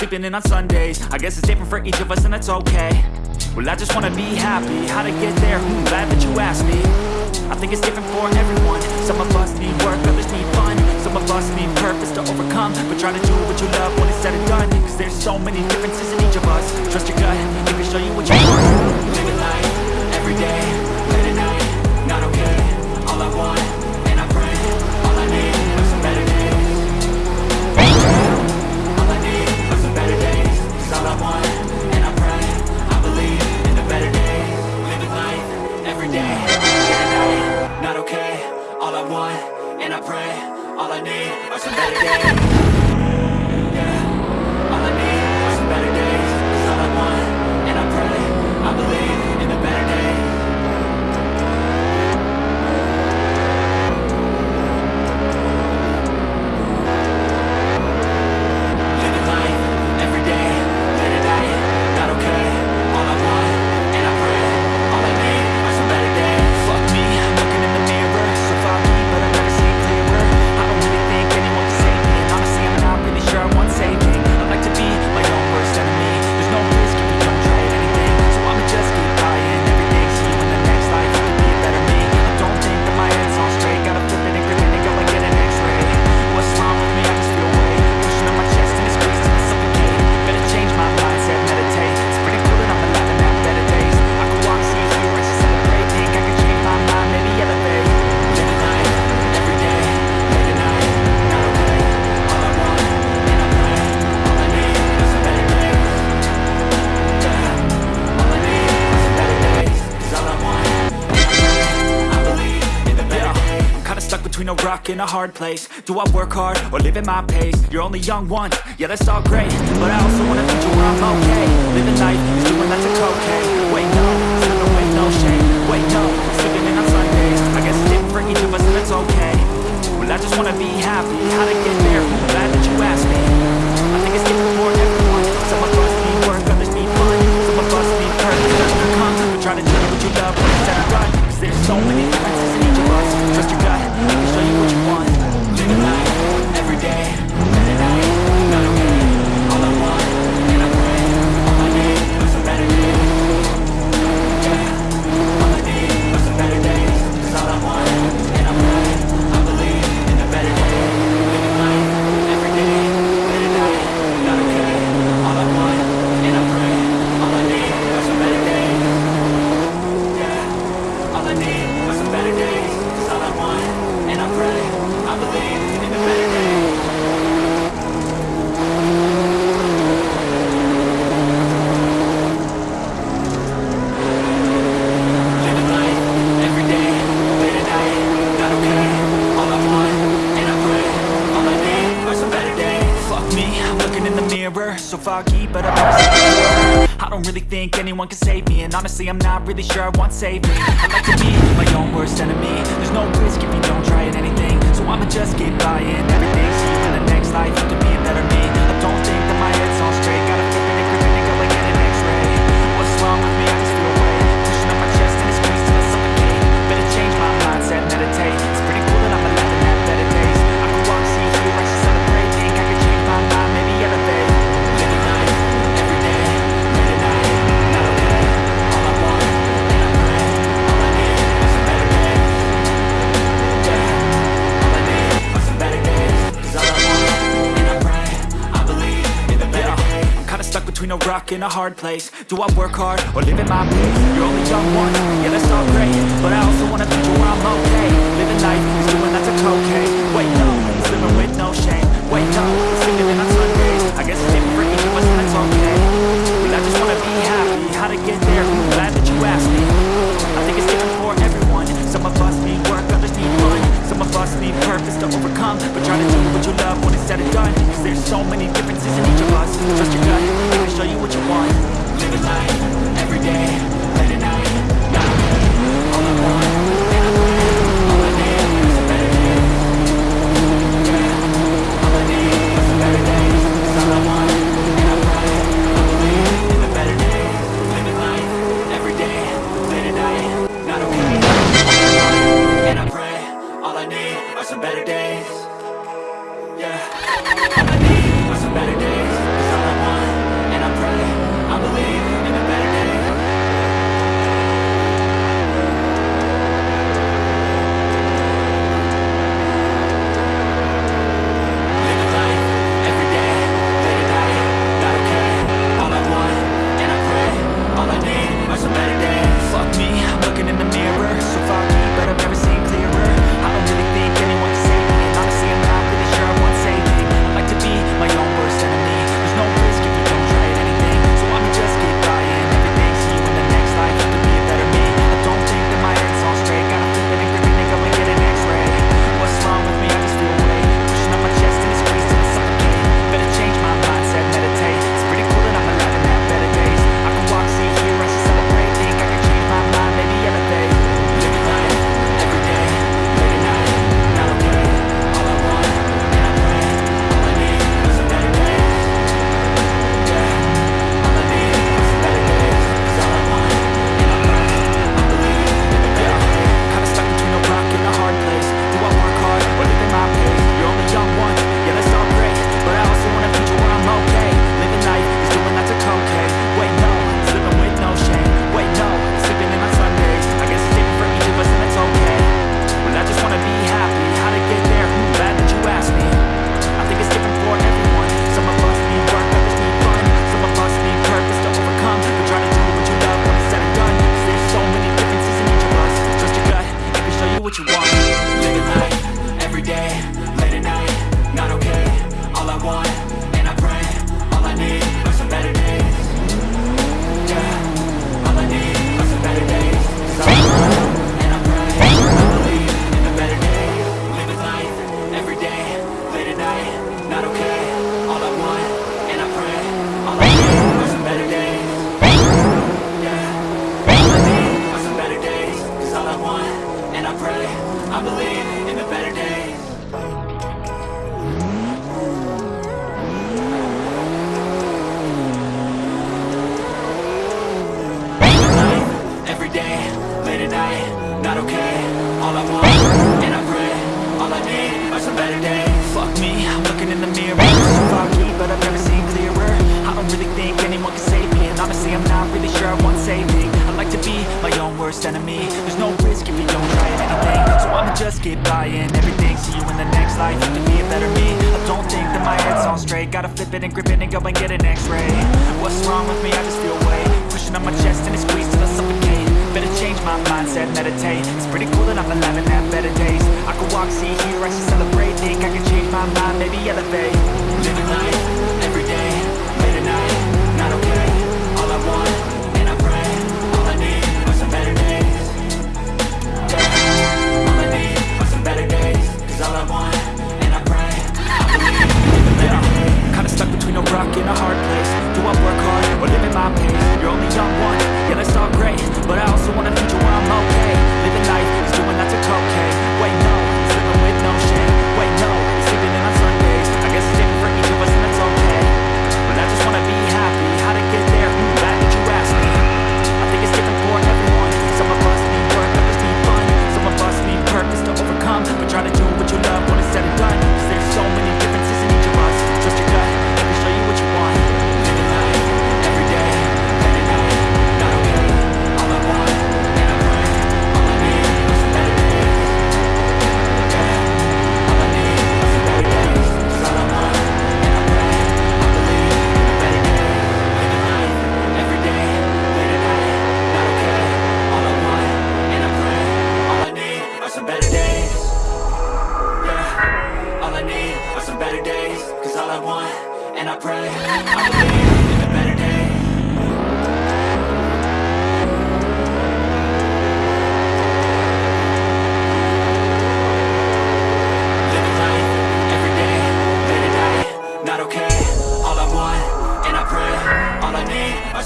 sleeping in on Sundays. I guess it's different for each of us and that's okay. Well I just wanna be happy, how to get there, hmm, glad that you asked me. I think it's different for everyone, some of us need work, others all I want, and I pray All I need. Are some better days hard place. Do I work hard or live at my pace? You're only young one, yeah that's all great. But I also want to future where I'm okay. Living life is doing lots of cocaine. Wait no, sipping wait no shame. Wait no, sipping in on Sundays. I guess it's different for each of us and it's okay. Well I just wanna be happy, how to get there, I'm glad that you asked me. I think it's different for everyone. Some of us need work, others need fun Some of us need purpose, others need comfort Try to do what you love. Instead of ever Cause there's so many don't really think anyone can save me. And honestly, I'm not really sure I want saving. I like to be my own worst enemy. There's no risk if you don't try at anything. So I'ma just keep buying everything See, in the next life, you to be a better me in a hard place. Do I work hard or live in my place? You're only young one, yeah that's all great But I also wanna think where I'm okay. Living life is doing that's a worst enemy. There's no risk if you don't try anything. So I'ma just keep buying everything. See you in the next life, you to be a better me. I don't think that my head's all straight. Gotta flip it and grip it and go and get an x-ray. What's wrong with me? I just feel weight. Pushing on my chest and it squeezes till I suffocate. Better change my mindset, meditate. It's pretty cool that I'm alive and have better days. I could walk, see, hear, I should celebrate. Think I can change my mind, maybe elevate. Living life.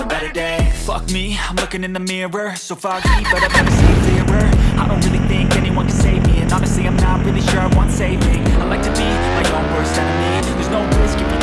some better Fuck me, I'm looking in the mirror. So foggy, but I've never seen clearer. I don't really think anyone can save me. And honestly, I'm not really sure I want saving. I like to be my own worst enemy. There's no risk